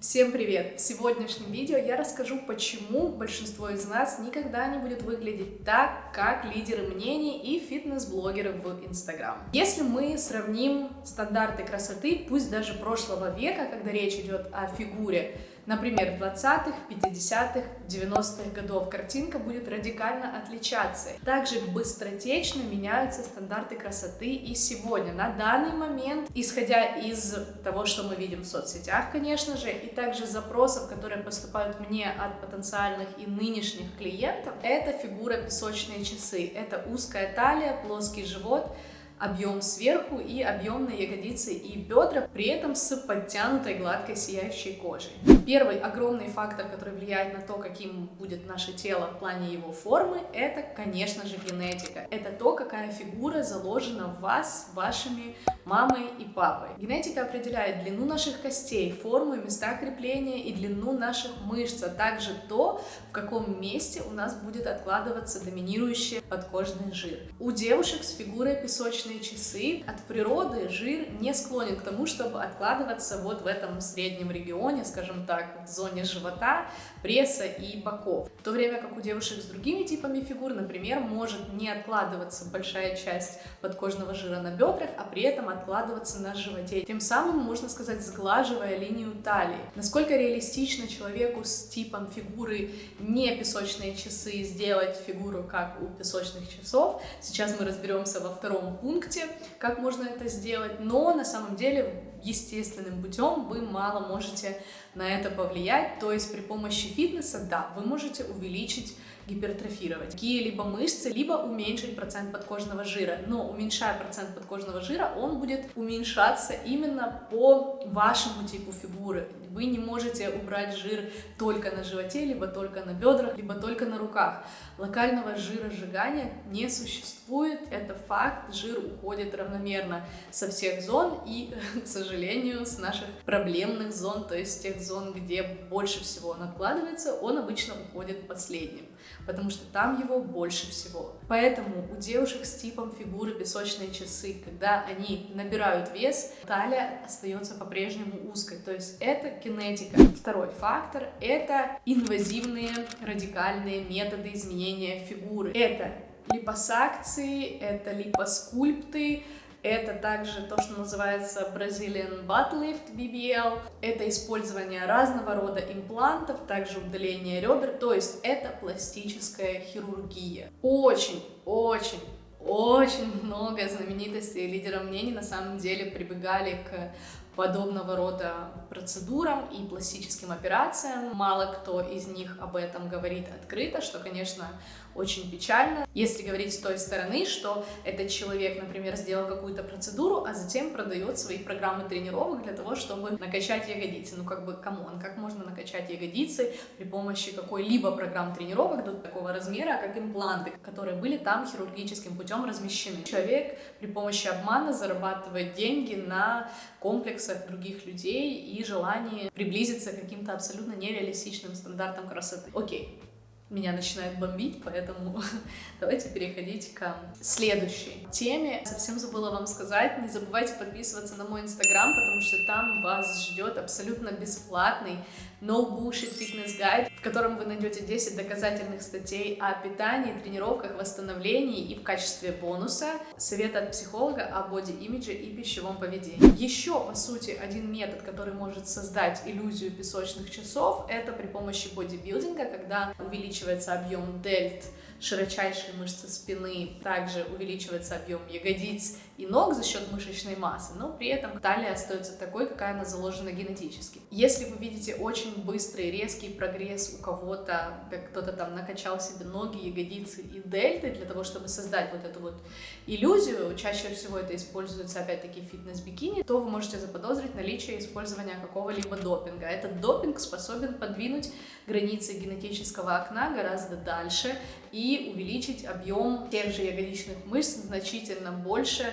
Всем привет! В сегодняшнем видео я расскажу, почему большинство из нас никогда не будет выглядеть так, как лидеры мнений и фитнес-блогеры в Инстаграм. Если мы сравним стандарты красоты, пусть даже прошлого века, когда речь идет о фигуре, Например, 20-х, 50-х, 90-х годов картинка будет радикально отличаться. Также быстротечно меняются стандарты красоты и сегодня. На данный момент, исходя из того, что мы видим в соцсетях, конечно же, и также запросов, которые поступают мне от потенциальных и нынешних клиентов, это фигура песочные часы. Это узкая талия, плоский живот, объем сверху и объемные ягодицы и бедра, при этом с подтянутой гладкой сияющей кожей. Первый огромный фактор, который влияет на то, каким будет наше тело в плане его формы, это, конечно же, генетика. Это то, какая фигура заложена в вас, вашими мамой и папой. Генетика определяет длину наших костей, форму и места крепления и длину наших мышц, а также то, в каком месте у нас будет откладываться доминирующий подкожный жир. У девушек с фигурой песочной песочные часы. От природы жир не склонен к тому, чтобы откладываться вот в этом среднем регионе, скажем так, в зоне живота, пресса и боков. В то время как у девушек с другими типами фигур, например, может не откладываться большая часть подкожного жира на бедрах, а при этом откладываться на животе. Тем самым, можно сказать, сглаживая линию талии. Насколько реалистично человеку с типом фигуры не песочные часы сделать фигуру как у песочных часов, сейчас мы разберемся во втором пункте, пункте, как можно это сделать, но на самом деле естественным путем вы мало можете на это повлиять, то есть при помощи фитнеса, да, вы можете увеличить гипертрофировать какие-либо мышцы, либо уменьшить процент подкожного жира. Но уменьшая процент подкожного жира, он будет уменьшаться именно по вашему типу фигуры. Вы не можете убрать жир только на животе, либо только на бедрах, либо только на руках. Локального жиросжигания не существует, это факт, жир уходит равномерно со всех зон и, к сожалению, с наших проблемных зон, то есть тех зон, где больше всего он откладывается, он обычно уходит последним потому что там его больше всего. Поэтому у девушек с типом фигуры песочные часы, когда они набирают вес, талия остается по-прежнему узкой, то есть это кинетика. Второй фактор — это инвазивные радикальные методы изменения фигуры. Это липосакции, это липоскульпты, это также то, что называется Brazilian Butt Lift, BBL. Это использование разного рода имплантов, также удаление ребер, то есть это пластическая хирургия. Очень, очень очень много знаменитостей и лидеров мнений на самом деле прибегали к подобного рода процедурам и пластическим операциям. Мало кто из них об этом говорит открыто, что, конечно, очень печально. Если говорить с той стороны, что этот человек, например, сделал какую-то процедуру, а затем продает свои программы тренировок для того, чтобы накачать ягодицы. Ну, как бы, come on, как можно накачать ягодицы при помощи какой-либо программ тренировок до такого размера, как импланты, которые были там хирургическим путем размещены. Человек при помощи обмана зарабатывает деньги на комплексах других людей и желании приблизиться к каким-то абсолютно нереалистичным стандартам красоты. Окей, меня начинает бомбить, поэтому давайте переходить к следующей теме. Совсем забыла вам сказать, не забывайте подписываться на мой инстаграм, потому что там вас ждет абсолютно бесплатный No Bullshit Fitness Guide, в котором вы найдете 10 доказательных статей о питании, тренировках, восстановлении и в качестве бонуса совет от психолога о боди-имидже и пищевом поведении. Еще, по сути, один метод, который может создать иллюзию песочных часов, это при помощи бодибилдинга, когда увеличивается объем дельт, широчайшие мышцы спины, также увеличивается объем ягодиц и ног за счет мышечной массы, но при этом талия остается такой, какая она заложена генетически. Если вы видите очень быстрый, резкий прогресс у кого-то, как кто-то там накачал себе ноги, ягодицы и дельты для того, чтобы создать вот эту вот иллюзию, чаще всего это используется опять-таки фитнес-бикини, то вы можете заподозрить наличие использования какого-либо допинга. Этот допинг способен подвинуть границы генетического окна гораздо дальше и увеличить объем тех же ягодичных мышц значительно больше,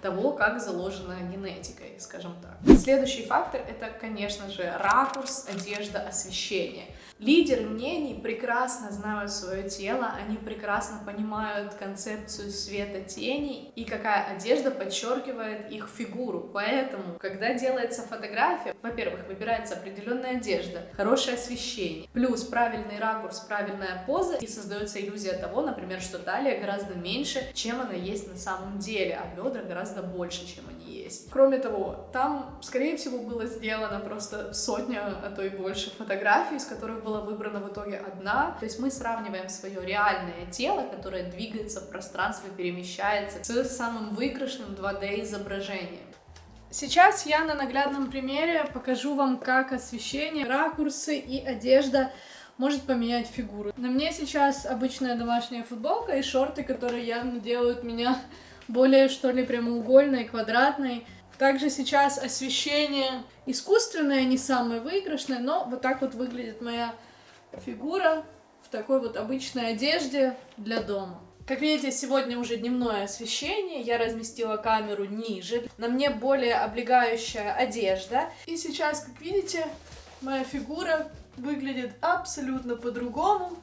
того, как заложено генетикой, скажем так. Следующий фактор это, конечно же, ракурс, одежда, освещение. Лидеры мнений прекрасно знают свое тело, они прекрасно понимают концепцию света тени и какая одежда подчеркивает их фигуру. Поэтому, когда делается фотография, во-первых, выбирается определенная одежда, хорошее освещение, плюс правильный ракурс, правильная поза, и создается иллюзия того, например, что талия гораздо меньше, чем она есть на самом деле, а бедра гораздо больше, чем они есть. Кроме того, там, скорее всего, было сделано просто сотня, а то и больше фотографий, из которых была выбрана в итоге одна. То есть мы сравниваем свое реальное тело, которое двигается в пространстве, перемещается, с самым выигрышным 2D изображением. Сейчас я на наглядном примере покажу вам, как освещение, ракурсы и одежда может поменять фигуру. На мне сейчас обычная домашняя футболка и шорты, которые явно делают меня более, что ли, прямоугольной, квадратной. Также сейчас освещение искусственное, не самое выигрышное, но вот так вот выглядит моя фигура в такой вот обычной одежде для дома. Как видите, сегодня уже дневное освещение, я разместила камеру ниже, на мне более облегающая одежда. И сейчас, как видите, моя фигура выглядит абсолютно по-другому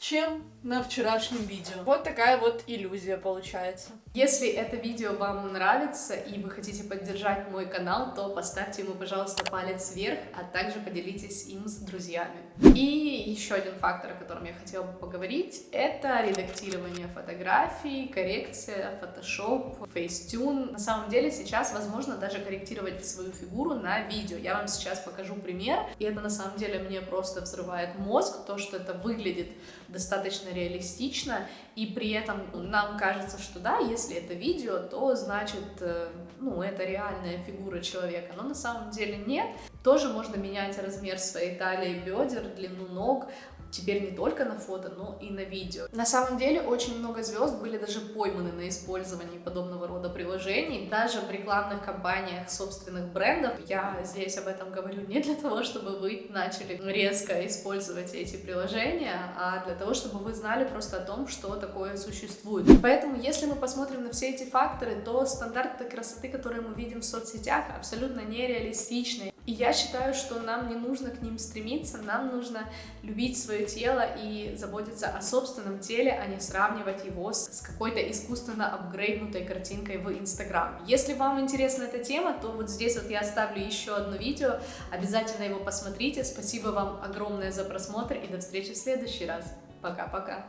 чем на вчерашнем видео. Вот такая вот иллюзия получается. Если это видео вам нравится и вы хотите поддержать мой канал, то поставьте ему, пожалуйста, палец вверх, а также поделитесь им с друзьями. И еще один фактор, о котором я хотела бы поговорить, это редактирование фотографий, коррекция, фотошоп, фейстюн. На самом деле сейчас возможно даже корректировать свою фигуру на видео. Я вам сейчас покажу пример, и это на самом деле мне просто взрывает мозг, то, что это выглядит достаточно реалистично, и при этом нам кажется, что да, если это видео, то значит, э, ну, это реальная фигура человека, но на самом деле нет. Тоже можно менять размер своей талии, бедер, длину ног, теперь не только на фото, но и на видео. На самом деле очень много звезд были даже пойманы на использовании подобного рода приложений, даже в рекламных кампаниях собственных брендов. Я здесь об этом говорю не для того, чтобы вы начали резко использовать эти приложения, а для того, чтобы вы знали просто о том, что такое существует. Поэтому, если мы посмотрим на все эти факторы, то стандарты красоты, которые мы видим в соцсетях, абсолютно нереалистичны. И я считаю, что нам не нужно к ним стремиться, нам нужно любить свое тело и заботиться о собственном теле, а не сравнивать его с, какой-то искусственно апгрейднутой картинкой в Инстаграм. Если вам интересна эта тема, то вот здесь вот я оставлю еще одно видео, обязательно его посмотрите. Спасибо вам огромное за просмотр и до встречи в следующий раз. Пока-пока.